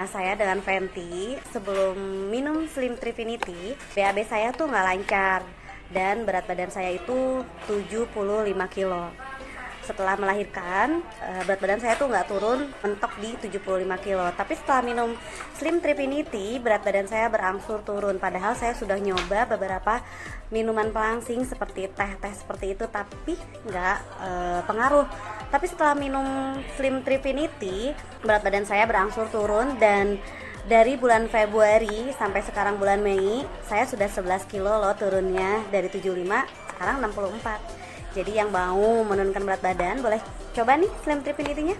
Nah, saya dengan Fenty sebelum minum Slim Trifinity, BAB saya tuh nggak lancar dan berat badan saya itu 75 kilo. Setelah melahirkan, eh, berat badan saya tuh nggak turun mentok di 75 kilo. Tapi setelah minum Slim Trifinity, berat badan saya berangsur turun. Padahal saya sudah nyoba beberapa minuman pelangsing seperti teh-teh seperti itu, tapi nggak eh, pengaruh tapi setelah minum Slim Trifinity berat badan saya berangsur turun dan dari bulan Februari sampai sekarang bulan Mei saya sudah 11 kilo loh turunnya dari 75 sekarang 64 jadi yang mau menurunkan berat badan boleh coba nih Slim Trifinity nya